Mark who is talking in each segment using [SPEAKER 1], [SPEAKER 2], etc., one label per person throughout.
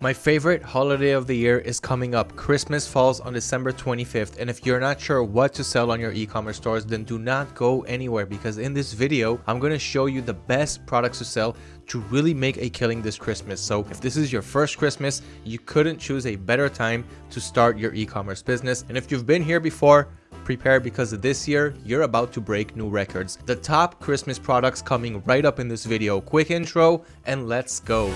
[SPEAKER 1] My favorite holiday of the year is coming up. Christmas falls on December 25th and if you're not sure what to sell on your e-commerce stores then do not go anywhere because in this video I'm going to show you the best products to sell to really make a killing this Christmas. So if this is your first Christmas, you couldn't choose a better time to start your e-commerce business. And if you've been here before, prepare because this year you're about to break new records. The top Christmas products coming right up in this video. Quick intro and let's go.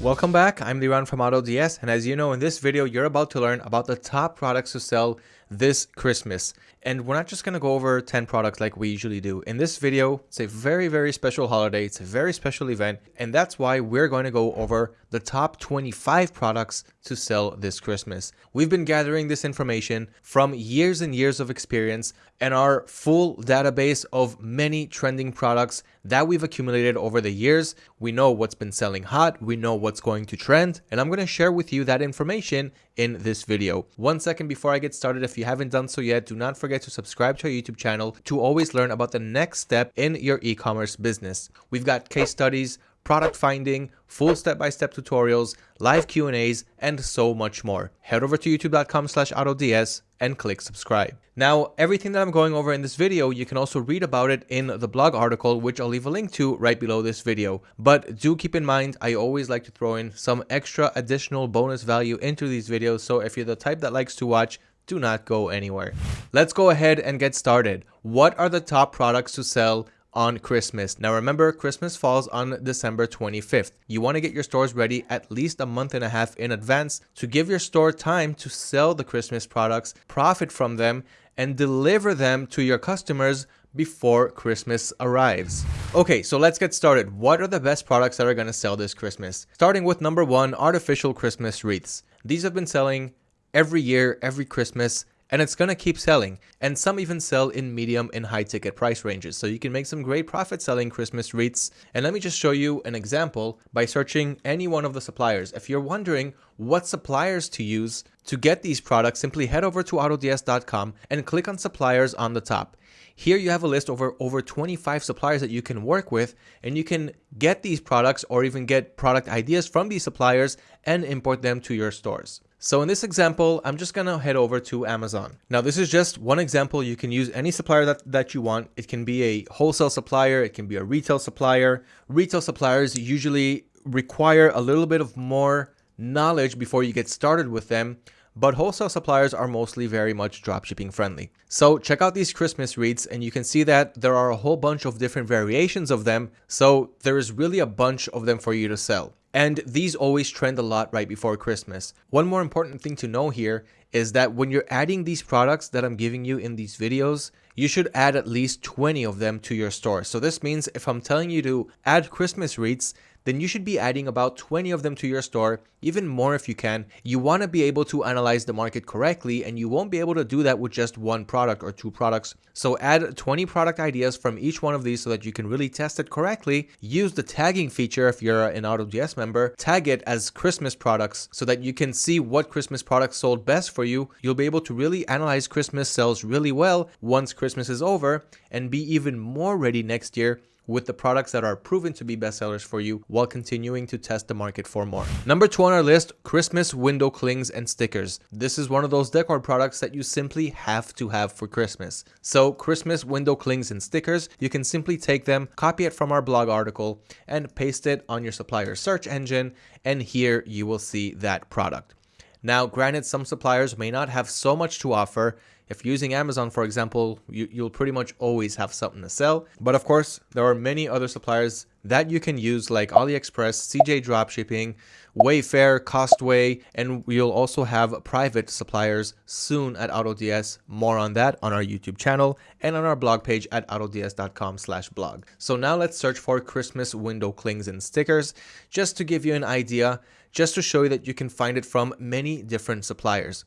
[SPEAKER 1] Welcome back, I'm Liran from AutoDS and as you know in this video you're about to learn about the top products to sell this Christmas. And we're not just going to go over 10 products like we usually do. In this video, it's a very, very special holiday. It's a very special event. And that's why we're going to go over the top 25 products to sell this Christmas. We've been gathering this information from years and years of experience and our full database of many trending products that we've accumulated over the years. We know what's been selling hot. We know what's going to trend. And I'm going to share with you that information in this video. One second before I get started, if you haven't done so yet, do not forget forget to subscribe to our YouTube channel to always learn about the next step in your e-commerce business. We've got case studies, product finding, full step-by-step -step tutorials, live Q&As, and so much more. Head over to youtube.com slash autods and click subscribe. Now, everything that I'm going over in this video, you can also read about it in the blog article, which I'll leave a link to right below this video. But do keep in mind, I always like to throw in some extra additional bonus value into these videos. So if you're the type that likes to watch do not go anywhere. Let's go ahead and get started. What are the top products to sell on Christmas. Now remember, Christmas falls on December 25th. You want to get your stores ready at least a month and a half in advance to give your store time to sell the Christmas products, profit from them, and deliver them to your customers before Christmas arrives. Okay, so let's get started. What are the best products that are going to sell this Christmas? Starting with number one, artificial Christmas wreaths. These have been selling every year, every Christmas, and it's to keep selling. And some even sell in medium and high ticket price ranges. So you can make some great profit selling Christmas wreaths. And let me just show you an example by searching any one of the suppliers. If you're wondering what suppliers to use to get these products, simply head over to autods.com and click on suppliers on the top. Here you have a list over over 25 suppliers that you can work with and you can get these products or even get product ideas from these suppliers and import them to your stores. So in this example, I'm just gonna head over to Amazon. Now this is just one example. You can use any supplier that, that you want. It can be a wholesale supplier, it can be a retail supplier. Retail suppliers usually require a little bit of more knowledge before you get started with them, but wholesale suppliers are mostly very much dropshipping friendly. So check out these Christmas wreaths and you can see that there are a whole bunch of different variations of them. So there is really a bunch of them for you to sell. And these always trend a lot right before Christmas. One more important thing to know here is that when you're adding these products that I'm giving you in these videos, you should add at least 20 of them to your store. So this means if I'm telling you to add Christmas wreaths, then you should be adding about 20 of them to your store, even more if you can. You want to be able to analyze the market correctly and you won't be able to do that with just one product or two products. So add 20 product ideas from each one of these so that you can really test it correctly. Use the tagging feature if you're an AutoDS member, tag it as Christmas products so that you can see what Christmas products sold best for you. You'll be able to really analyze Christmas sales really well once Christmas is over and be even more ready next year with the products that are proven to be bestsellers for you while continuing to test the market for more. Number two on our list, Christmas window clings and stickers. This is one of those decor products that you simply have to have for Christmas. So Christmas window clings and stickers, you can simply take them, copy it from our blog article and paste it on your supplier search engine. And here you will see that product. Now, granted, some suppliers may not have so much to offer. If you're using Amazon, for example, you, you'll pretty much always have something to sell. But of course, there are many other suppliers that you can use like AliExpress, CJ Dropshipping, Wayfair, Costway, and we'll also have private suppliers soon at AutoDS. More on that on our YouTube channel and on our blog page at autods.com slash blog. So now let's search for Christmas window clings and stickers just to give you an idea, just to show you that you can find it from many different suppliers.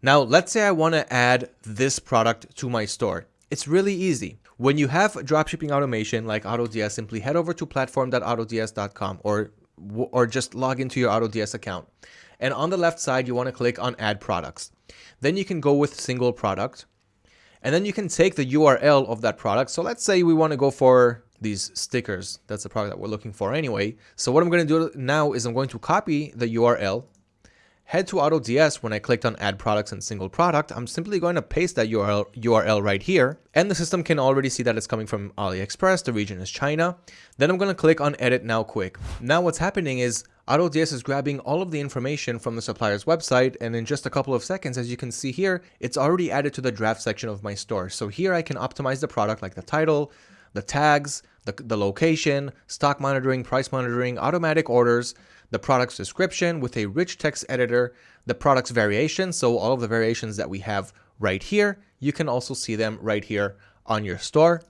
[SPEAKER 1] Now, let's say I want to add this product to my store. It's really easy. When you have dropshipping automation like AutoDS, simply head over to platform.autods.com or, or just log into your AutoDS account. And on the left side, you want to click on add products. Then you can go with single product. And then you can take the URL of that product. So let's say we want to go for these stickers. That's the product that we're looking for anyway. So what I'm going to do now is I'm going to copy the URL, head to AutoDS when I clicked on add products and single product. I'm simply going to paste that URL, URL right here. And the system can already see that it's coming from AliExpress. The region is China. Then I'm going to click on edit now quick. Now what's happening is AutoDS is grabbing all of the information from the supplier's website and in just a couple of seconds, as you can see here, it's already added to the draft section of my store. So here I can optimize the product like the title, the tags, the, the location, stock monitoring, price monitoring, automatic orders, the product's description with a rich text editor, the product's variation, so all of the variations that we have right here, you can also see them right here on your store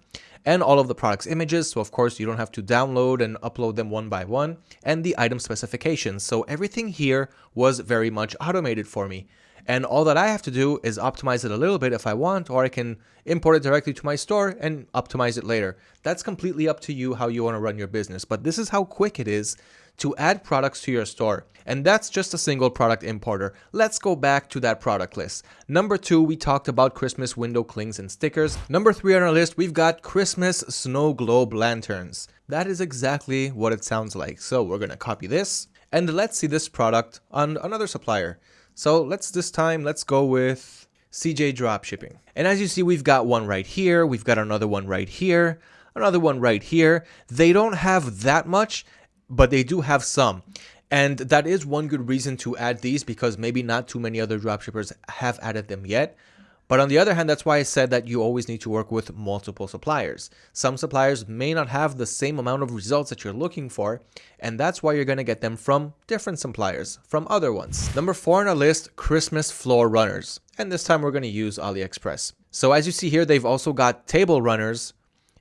[SPEAKER 1] and all of the product's images. So of course you don't have to download and upload them one by one and the item specifications. So everything here was very much automated for me. And all that I have to do is optimize it a little bit if I want, or I can import it directly to my store and optimize it later. That's completely up to you how you want to run your business. But this is how quick it is to add products to your store. And that's just a single product importer. Let's go back to that product list. Number two, we talked about Christmas window clings and stickers. Number three on our list, we've got Christmas snow globe lanterns. That is exactly what it sounds like. So we're gonna copy this and let's see this product on another supplier. So let's this time, let's go with CJ Dropshipping. And as you see, we've got one right here. We've got another one right here another one right here. They don't have that much but they do have some. And that is one good reason to add these because maybe not too many other dropshippers have added them yet. But on the other hand, that's why I said that you always need to work with multiple suppliers. Some suppliers may not have the same amount of results that you're looking for, and that's why you're going to get them from different suppliers, from other ones. Number four on our list, Christmas floor runners. And this time we're going to use AliExpress. So as you see here, they've also got table runners,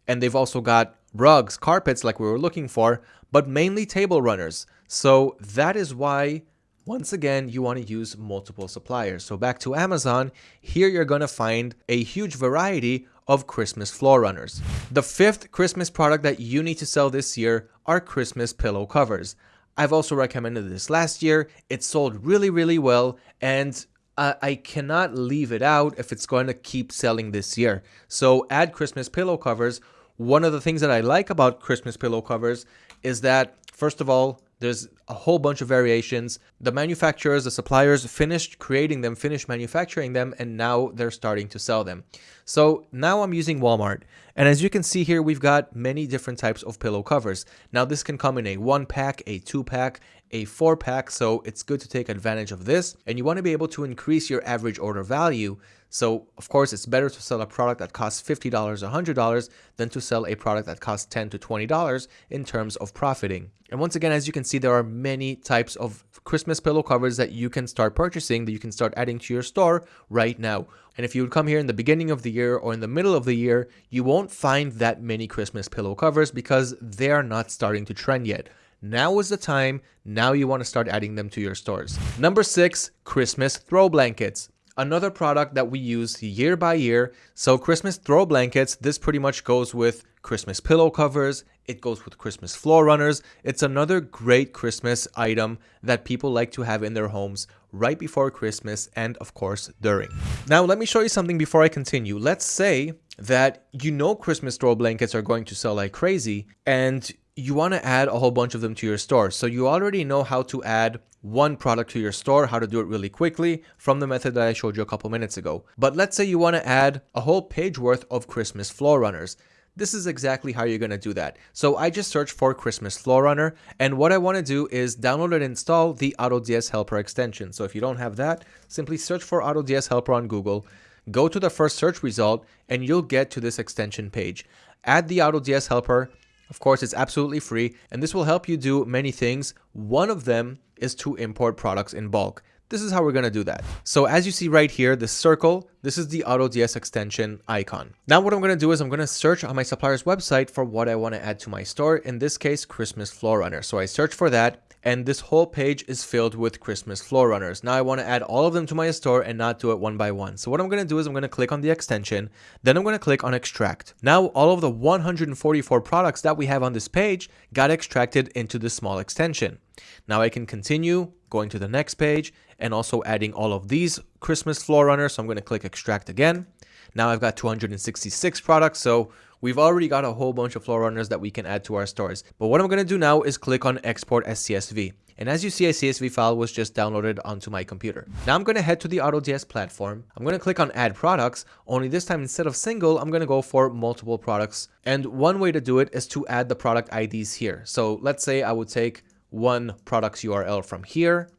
[SPEAKER 1] and they've also got rugs, carpets like we were looking for, but mainly table runners. So that is why, once again, you want to use multiple suppliers. So back to Amazon, here you're going to find a huge variety of Christmas floor runners. The fifth Christmas product that you need to sell this year are Christmas pillow covers. I've also recommended this last year. It sold really, really well, and uh, I cannot leave it out if it's going to keep selling this year. So add Christmas pillow covers one of the things that I like about Christmas pillow covers is that, first of all, there's a whole bunch of variations. The manufacturers, the suppliers finished creating them, finished manufacturing them, and now they're starting to sell them. So now I'm using Walmart. And as you can see here, we've got many different types of pillow covers. Now this can come in a one pack, a two pack, a four pack. So it's good to take advantage of this. And you want to be able to increase your average order value so of course, it's better to sell a product that costs $50, $100 than to sell a product that costs 10 to $20 in terms of profiting. And once again, as you can see, there are many types of Christmas pillow covers that you can start purchasing, that you can start adding to your store right now. And if you would come here in the beginning of the year or in the middle of the year, you won't find that many Christmas pillow covers because they are not starting to trend yet. Now is the time. Now you want to start adding them to your stores. Number six, Christmas throw blankets another product that we use year by year. So Christmas throw blankets, this pretty much goes with Christmas pillow covers. It goes with Christmas floor runners. It's another great Christmas item that people like to have in their homes right before Christmas and of course during. Now let me show you something before I continue. Let's say that you know Christmas throw blankets are going to sell like crazy and you want to add a whole bunch of them to your store. So you already know how to add one product to your store, how to do it really quickly from the method that I showed you a couple minutes ago. But let's say you want to add a whole page worth of Christmas floor runners. This is exactly how you're going to do that. So I just searched for Christmas Floor Runner and what I want to do is download and install the AutoDS Helper extension. So if you don't have that, simply search for AutoDS Helper on Google, go to the first search result and you'll get to this extension page. Add the AutoDS Helper, of course, it's absolutely free, and this will help you do many things. One of them is to import products in bulk. This is how we're going to do that. So as you see right here, the circle, this is the AutoDS extension icon. Now what I'm going to do is I'm going to search on my supplier's website for what I want to add to my store. In this case, Christmas Floor Runner. So I search for that and this whole page is filled with Christmas floor runners. Now I want to add all of them to my store and not do it one by one. So what I'm going to do is I'm going to click on the extension, then I'm going to click on extract. Now all of the 144 products that we have on this page got extracted into this small extension. Now I can continue going to the next page and also adding all of these Christmas floor runners. So I'm going to click extract again. Now I've got 266 products, so we've already got a whole bunch of floor runners that we can add to our stores. But what I'm going to do now is click on export as CSV. And as you see, a CSV file was just downloaded onto my computer. Now I'm going to head to the AutoDS platform. I'm going to click on add products, only this time instead of single, I'm going to go for multiple products. And one way to do it is to add the product IDs here. So let's say I would take one product's URL from here,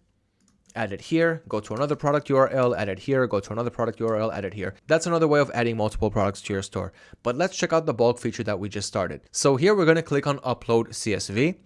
[SPEAKER 1] add it here, go to another product URL, add it here, go to another product URL, add it here. That's another way of adding multiple products to your store. But let's check out the bulk feature that we just started. So here we're going to click on upload CSV.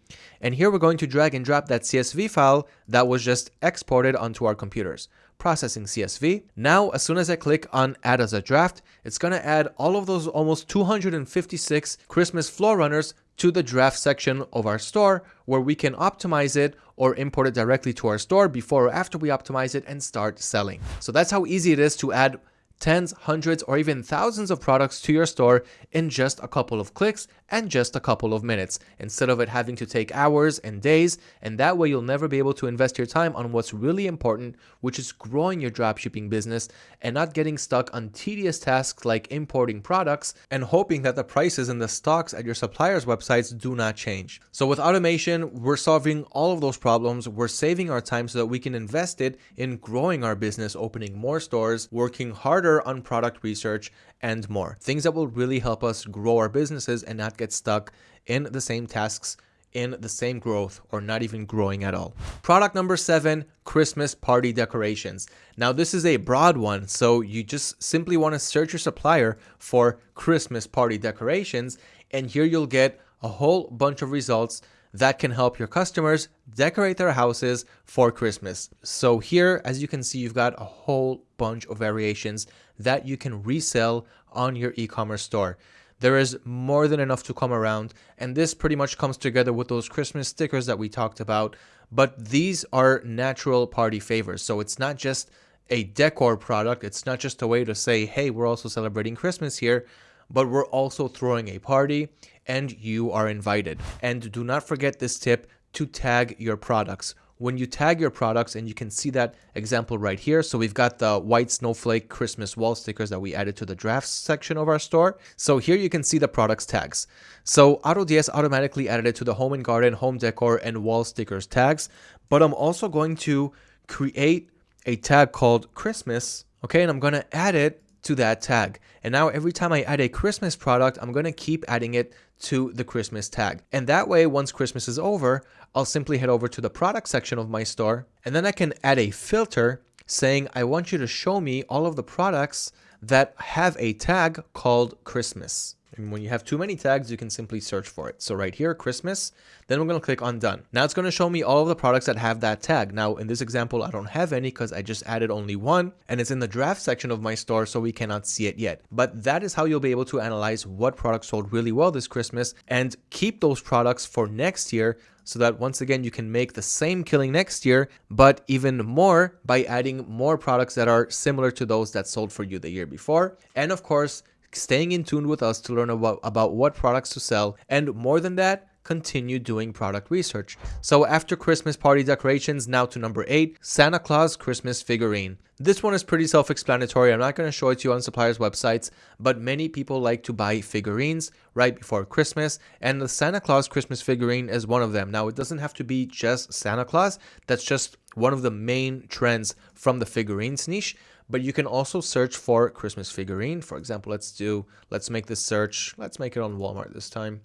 [SPEAKER 1] And here we're going to drag and drop that CSV file that was just exported onto our computers processing CSV. Now, as soon as I click on add as a draft, it's going to add all of those almost 256 Christmas floor runners to the draft section of our store where we can optimize it or import it directly to our store before or after we optimize it and start selling. So that's how easy it is to add tens, hundreds, or even thousands of products to your store in just a couple of clicks and just a couple of minutes, instead of it having to take hours and days. And that way you'll never be able to invest your time on what's really important, which is growing your dropshipping business and not getting stuck on tedious tasks like importing products and hoping that the prices and the stocks at your suppliers' websites do not change. So with automation, we're solving all of those problems. We're saving our time so that we can invest it in growing our business, opening more stores, working harder on product research, and more. Things that will really help us grow our businesses and not get stuck in the same tasks in the same growth or not even growing at all. Product number seven, Christmas party decorations. Now this is a broad one, so you just simply want to search your supplier for Christmas party decorations and here you'll get a whole bunch of results that can help your customers decorate their houses for Christmas. So here, as you can see, you've got a whole bunch of variations that you can resell on your e-commerce store. There is more than enough to come around, and this pretty much comes together with those Christmas stickers that we talked about, but these are natural party favors. So it's not just a decor product. It's not just a way to say, hey, we're also celebrating Christmas here, but we're also throwing a party and you are invited. And do not forget this tip to tag your products. When you tag your products, and you can see that example right here. So we've got the white snowflake Christmas wall stickers that we added to the drafts section of our store. So here you can see the products tags. So AutoDS automatically added it to the home and garden, home decor, and wall stickers tags. But I'm also going to create a tag called Christmas. Okay, and I'm going to add it to that tag. And now every time I add a Christmas product, I'm going to keep adding it to the Christmas tag. And that way, once Christmas is over, I'll simply head over to the product section of my store and then I can add a filter saying, I want you to show me all of the products that have a tag called Christmas. And when you have too many tags, you can simply search for it. So right here, Christmas, then we're going to click on done. Now it's going to show me all of the products that have that tag. Now in this example, I don't have any because I just added only one and it's in the draft section of my store, so we cannot see it yet. But that is how you'll be able to analyze what products sold really well this Christmas and keep those products for next year so that once again you can make the same killing next year but even more by adding more products that are similar to those that sold for you the year before and of course staying in tune with us to learn about, about what products to sell, and more than that, continue doing product research. So after Christmas party decorations, now to number 8, Santa Claus Christmas figurine. This one is pretty self-explanatory. I'm not going to show it to you on suppliers' websites, but many people like to buy figurines right before Christmas, and the Santa Claus Christmas figurine is one of them. Now, it doesn't have to be just Santa Claus. That's just one of the main trends from the figurines niche but you can also search for Christmas figurine. For example, let's do, let's make this search. Let's make it on Walmart this time.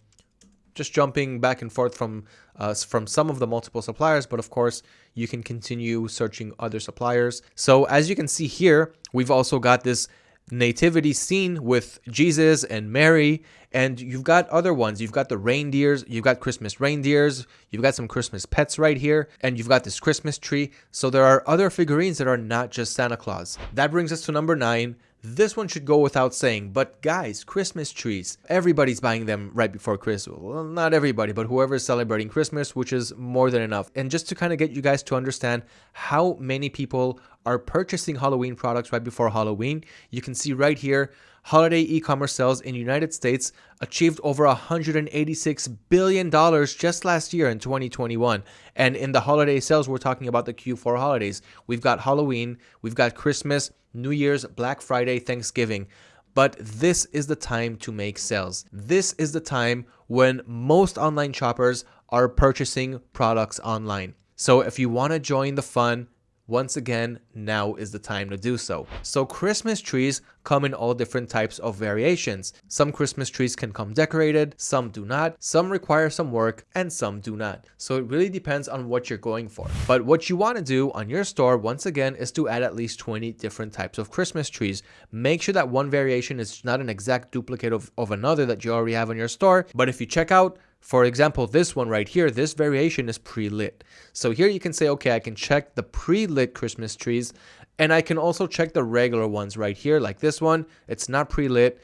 [SPEAKER 1] Just jumping back and forth from uh, from some of the multiple suppliers, but of course you can continue searching other suppliers. So as you can see here, we've also got this nativity scene with Jesus and Mary and you've got other ones. You've got the reindeers you've got Christmas reindeers you've got some Christmas pets right here and you've got this Christmas tree. So there are other figurines that are not just Santa Claus. That brings us to number 9 this one should go without saying, but guys, Christmas trees. Everybody's buying them right before Christmas. Well, not everybody, but whoever's celebrating Christmas, which is more than enough. And just to kind of get you guys to understand how many people are purchasing Halloween products right before Halloween, you can see right here, holiday e-commerce sales in the United States achieved over 186 billion dollars just last year in 2021. And in the holiday sales, we're talking about the Q4 holidays. We've got Halloween, we've got Christmas, New Year's, Black Friday, Thanksgiving. but this is the time to make sales. This is the time when most online shoppers are purchasing products online. So if you want to join the fun, once again, now is the time to do so. So Christmas trees come in all different types of variations. Some Christmas trees can come decorated, some do not, some require some work, and some do not. So it really depends on what you're going for. But what you want to do on your store, once again, is to add at least 20 different types of Christmas trees. Make sure that one variation is not an exact duplicate of, of another that you already have on your store. But if you check out for example, this one right here, this variation is pre-lit. So here you can say, okay, I can check the pre-lit Christmas trees and I can also check the regular ones right here, like this one. It's not pre-lit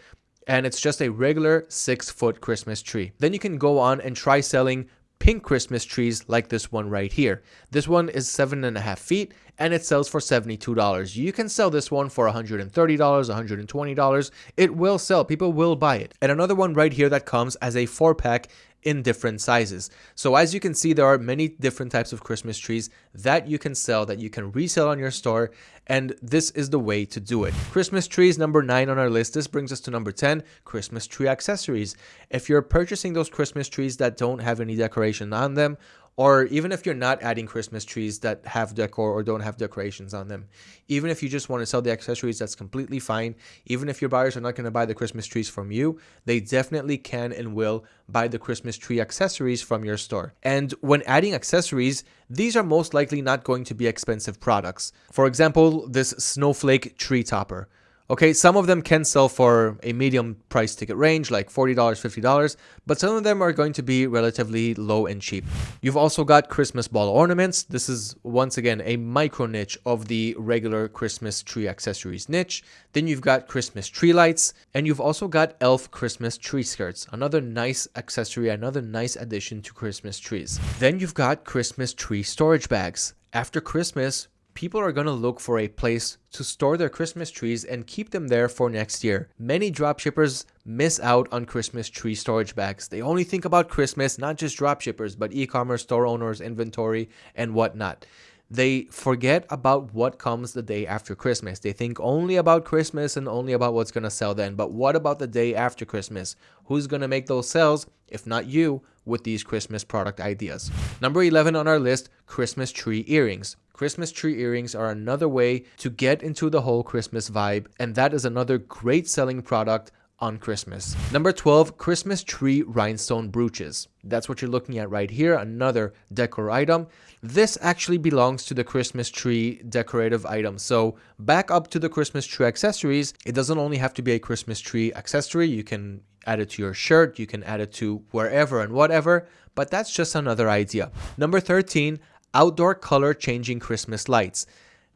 [SPEAKER 1] and it's just a regular six foot Christmas tree. Then you can go on and try selling pink Christmas trees like this one right here. This one is seven and a half feet and it sells for $72. You can sell this one for $130, $120. It will sell. People will buy it. And another one right here that comes as a four pack in different sizes. So as you can see, there are many different types of Christmas trees that you can sell, that you can resell on your store, and this is the way to do it. Christmas trees, number nine on our list. This brings us to number 10, Christmas tree accessories. If you're purchasing those Christmas trees that don't have any decoration on them, or even if you're not adding Christmas trees that have decor or don't have decorations on them, even if you just want to sell the accessories, that's completely fine. Even if your buyers are not going to buy the Christmas trees from you, they definitely can and will buy the Christmas tree accessories from your store. And when adding accessories, these are most likely not going to be expensive products. For example, this snowflake tree topper. Okay, some of them can sell for a medium price ticket range, like $40, $50, but some of them are going to be relatively low and cheap. You've also got Christmas ball ornaments. This is, once again, a micro niche of the regular Christmas tree accessories niche. Then you've got Christmas tree lights, and you've also got elf Christmas tree skirts, another nice accessory, another nice addition to Christmas trees. Then you've got Christmas tree storage bags. After Christmas, people are going to look for a place to store their Christmas trees and keep them there for next year. Many dropshippers miss out on Christmas tree storage bags. They only think about Christmas, not just dropshippers, but e-commerce store owners, inventory, and whatnot. They forget about what comes the day after Christmas. They think only about Christmas and only about what's going to sell then. But what about the day after Christmas? Who's going to make those sales, if not you, with these Christmas product ideas? Number 11 on our list, Christmas tree earrings. Christmas tree earrings are another way to get into the whole Christmas vibe, and that is another great selling product on Christmas. Number 12, Christmas tree rhinestone brooches. That's what you're looking at right here, another decor item. This actually belongs to the Christmas tree decorative item. So back up to the Christmas tree accessories, it doesn't only have to be a Christmas tree accessory. You can add it to your shirt, you can add it to wherever and whatever, but that's just another idea. Number 13, outdoor color changing Christmas lights.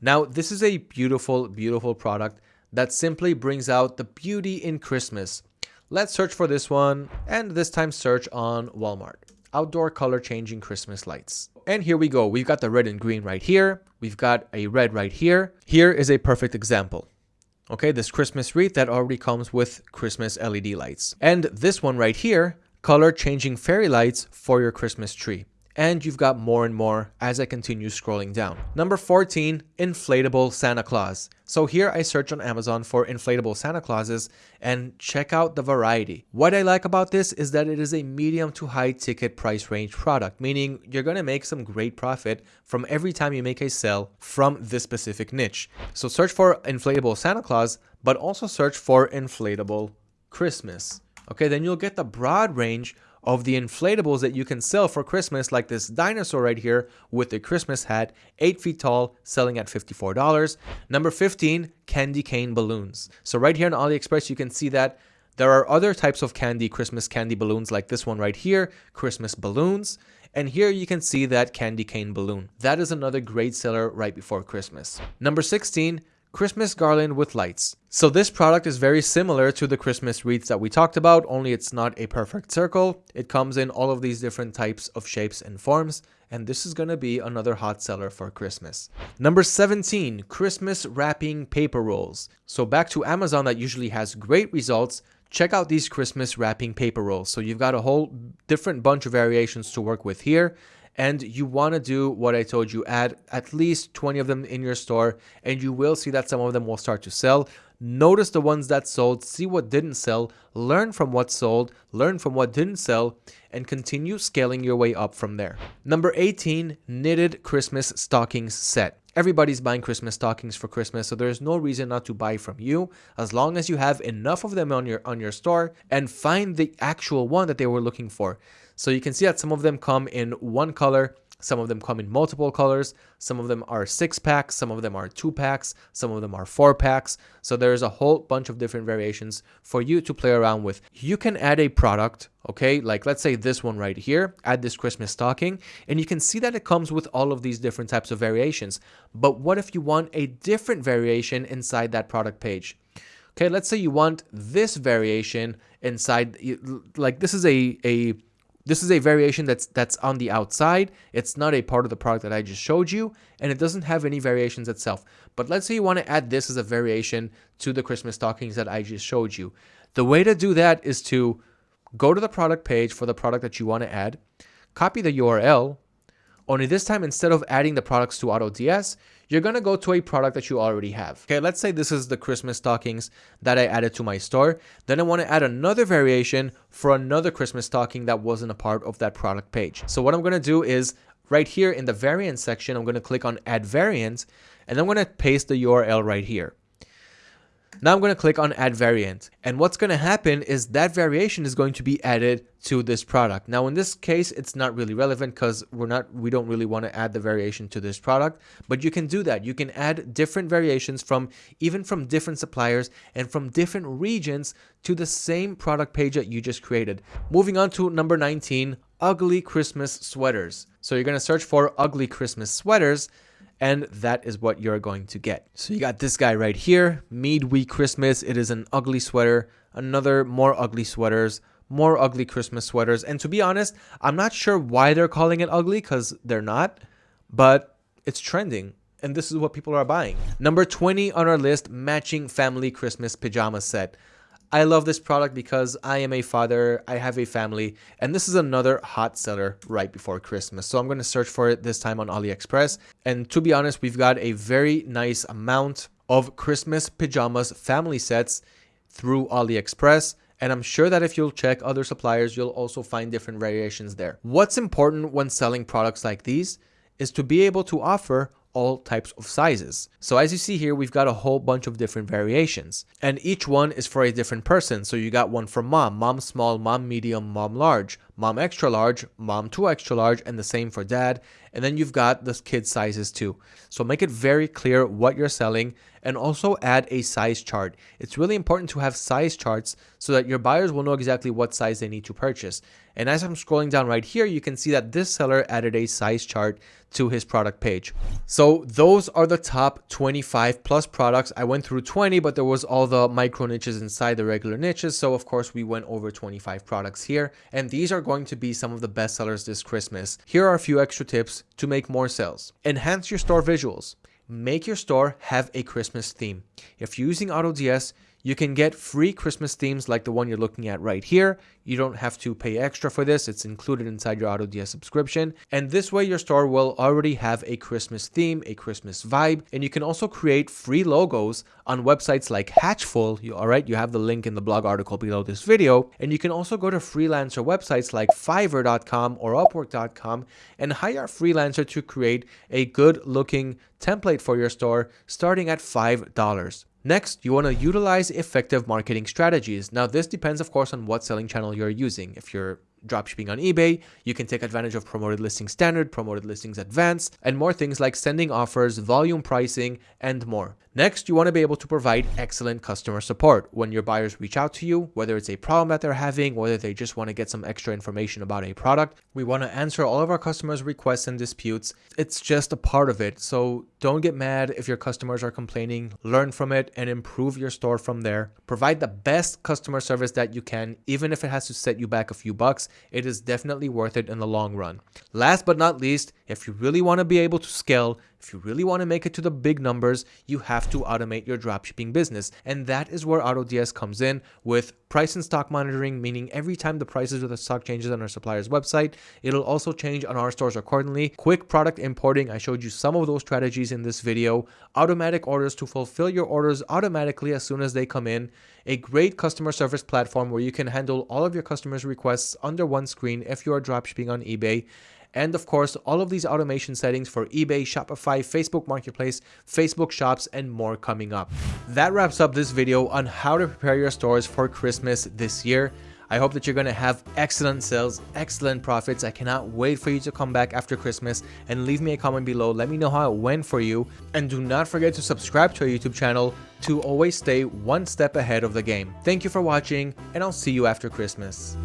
[SPEAKER 1] Now, this is a beautiful, beautiful product that simply brings out the beauty in Christmas. Let's search for this one and this time search on Walmart. Outdoor color changing Christmas lights. And here we go. We've got the red and green right here. We've got a red right here. Here is a perfect example. Okay, this Christmas wreath that already comes with Christmas LED lights. And this one right here, color changing fairy lights for your Christmas tree and you've got more and more as I continue scrolling down. Number 14, inflatable Santa Claus. So here I search on Amazon for inflatable Santa Clauses and check out the variety. What I like about this is that it is a medium to high ticket price range product, meaning you're to make some great profit from every time you make a sale from this specific niche. So search for inflatable Santa Claus, but also search for inflatable Christmas. Okay, then you'll get the broad range of the inflatables that you can sell for Christmas, like this dinosaur right here with the Christmas hat, 8 feet tall, selling at $54. Number 15, candy cane balloons. So right here on AliExpress, you can see that there are other types of candy, Christmas candy balloons like this one right here, Christmas balloons. And here you can see that candy cane balloon. That is another great seller right before Christmas. Number 16, Christmas garland with lights. So this product is very similar to the Christmas wreaths that we talked about, only it's not a perfect circle. It comes in all of these different types of shapes and forms, and this is going to be another hot seller for Christmas. Number 17, Christmas wrapping paper rolls. So back to Amazon that usually has great results, check out these Christmas wrapping paper rolls. So you've got a whole different bunch of variations to work with here and you want to do what I told you, add at least 20 of them in your store and you will see that some of them will start to sell. notice the ones that sold, see what didn't sell, learn from what sold, learn from what didn't sell, and continue scaling your way up from there. Number 18, knitted Christmas stockings set. Everybody's buying Christmas stockings for Christmas, so there's no reason not to buy from you as long as you have enough of them on your on your store and find the actual one that they were looking for. So you can see that some of them come in one color, some of them come in multiple colors. Some of them are six packs. Some of them are two packs. Some of them are four packs. So there's a whole bunch of different variations for you to play around with. You can add a product, okay? Like let's say this one right here, add this Christmas stocking, and you can see that it comes with all of these different types of variations. But what if you want a different variation inside that product page? Okay, let's say you want this variation inside, like this is a, a this is a variation that's that's on the outside. It's not a part of the product that I just showed you, and it doesn't have any variations itself. But let's say you want to add this as a variation to the Christmas stockings that I just showed you. The way to do that is to go to the product page for the product that you want to add, copy the URL, only this time, instead of adding the products to AutoDS, you're going to go to a product that you already have. Okay, let's say this is the Christmas stockings that I added to my store. Then I want to add another variation for another Christmas stocking that wasn't a part of that product page. So what I'm going to do is right here in the variant section, I'm going to click on add variant and I'm going to paste the URL right here. Now I'm going to click on add variant and what's going to happen is that variation is going to be added to this product. Now in this case it's not really relevant because we're not we don't really want to add the variation to this product but you can do that. You can add different variations from even from different suppliers and from different regions to the same product page that you just created. Moving on to number 19 ugly Christmas sweaters. So you're going to search for ugly Christmas sweaters and that is what you're going to get. So you got this guy right here, Midweek Christmas. It is an ugly sweater, another more ugly sweaters, more ugly Christmas sweaters. And to be honest, I'm not sure why they're calling it ugly because they're not, but it's trending. And this is what people are buying. Number 20 on our list, matching family Christmas pajama set. I love this product because I am a father, I have a family, and this is another hot seller right before Christmas. So I'm going to search for it this time on AliExpress. And to be honest, we've got a very nice amount of Christmas pajamas family sets through AliExpress. And I'm sure that if you'll check other suppliers, you'll also find different variations there. What's important when selling products like these is to be able to offer all types of sizes. So as you see here, we've got a whole bunch of different variations and each one is for a different person. So you got one for mom, mom small, mom medium, mom large, mom extra large, mom 2 extra large, and the same for dad. And then you've got the kid sizes too. So make it very clear what you're selling and also add a size chart. It's really important to have size charts so that your buyers will know exactly what size they need to purchase. And as I'm scrolling down right here, you can see that this seller added a size chart to his product page. So those are the top 25 plus products. I went through 20, but there was all the micro niches inside the regular niches. So of course we went over 25 products here. And these are going to be some of the best sellers this Christmas. Here are a few extra tips to make more sales. Enhance your store visuals. Make your store have a Christmas theme. If you're using AutoDS, you can get free Christmas themes like the one you're looking at right here. You don't have to pay extra for this. It's included inside your AutoDS subscription. And this way your store will already have a Christmas theme, a Christmas vibe. And you can also create free logos on websites like Hatchful. You, all right, you have the link in the blog article below this video. And you can also go to freelancer websites like Fiverr.com or Upwork.com and hire a freelancer to create a good looking template for your store starting at $5. Next, you want to utilize effective marketing strategies. Now, this depends, of course, on what selling channel you're using. If you're dropshipping on eBay, you can take advantage of promoted listing standard, promoted listings advanced, and more things like sending offers, volume pricing, and more. Next, you want to be able to provide excellent customer support when your buyers reach out to you, whether it's a problem that they're having, whether they just want to get some extra information about a product. We want to answer all of our customers' requests and disputes. It's just a part of it. So don't get mad if your customers are complaining. Learn from it and improve your store from there. Provide the best customer service that you can, even if it has to set you back a few bucks. It is definitely worth it in the long run. Last but not least, if you really want to be able to scale, if you really want to make it to the big numbers, you have to automate your dropshipping business. And that is where AutoDS comes in with price and stock monitoring, meaning every time the prices of the stock changes on our supplier's website, it'll also change on our stores accordingly. Quick product importing, I showed you some of those strategies in this video. Automatic orders to fulfill your orders automatically as soon as they come in. A great customer service platform where you can handle all of your customers' requests under one screen if you are dropshipping on eBay and of course all of these automation settings for eBay, Shopify, Facebook Marketplace, Facebook Shops, and more coming up. That wraps up this video on how to prepare your stores for Christmas this year. I hope that you're going to have excellent sales, excellent profits. I cannot wait for you to come back after Christmas and leave me a comment below. Let me know how it went for you. And do not forget to subscribe to our YouTube channel to always stay one step ahead of the game. Thank you for watching and I'll see you after Christmas.